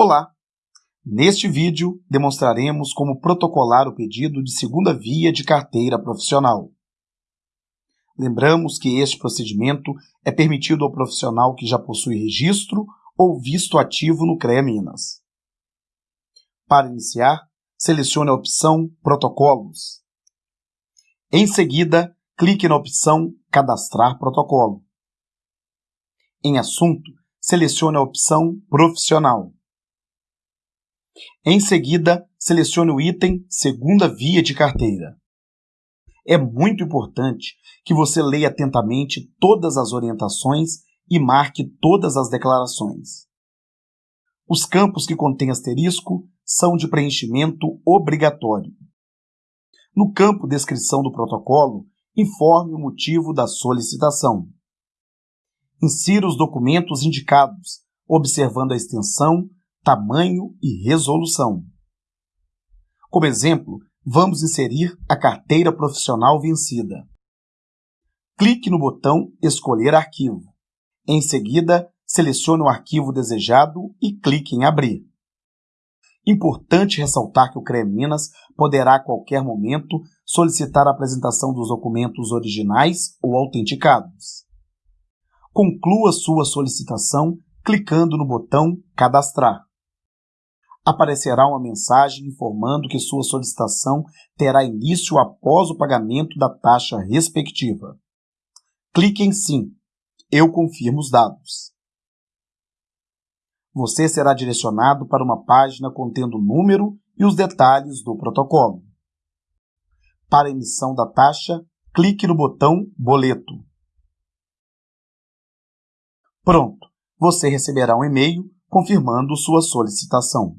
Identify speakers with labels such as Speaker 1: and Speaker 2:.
Speaker 1: Olá! Neste vídeo, demonstraremos como protocolar o pedido de segunda via de carteira profissional. Lembramos que este procedimento é permitido ao profissional que já possui registro ou visto ativo no CREA Minas. Para iniciar, selecione a opção Protocolos. Em seguida, clique na opção Cadastrar protocolo. Em Assunto, selecione a opção Profissional. Em seguida, selecione o item Segunda Via de Carteira. É muito importante que você leia atentamente todas as orientações e marque todas as declarações. Os campos que contêm asterisco são de preenchimento obrigatório. No campo Descrição do protocolo, informe o motivo da solicitação. Insira os documentos indicados, observando a extensão tamanho e resolução. Como exemplo, vamos inserir a carteira profissional vencida. Clique no botão Escolher arquivo. Em seguida, selecione o arquivo desejado e clique em Abrir. Importante ressaltar que o CREA Minas poderá a qualquer momento solicitar a apresentação dos documentos originais ou autenticados. Conclua sua solicitação clicando no botão Cadastrar aparecerá uma mensagem informando que sua solicitação terá início após o pagamento da taxa respectiva. Clique em Sim. Eu confirmo os dados. Você será direcionado para uma página contendo o número e os detalhes do protocolo. Para emissão da taxa, clique no botão Boleto. Pronto! Você receberá um e-mail confirmando sua solicitação.